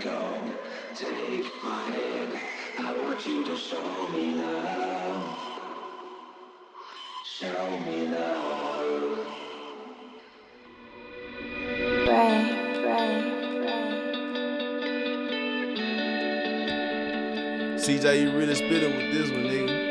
go. Take my hand. I want you to show me love. Show me love. Pray, pray, pray. CJ, you really spitting with this one, nigga.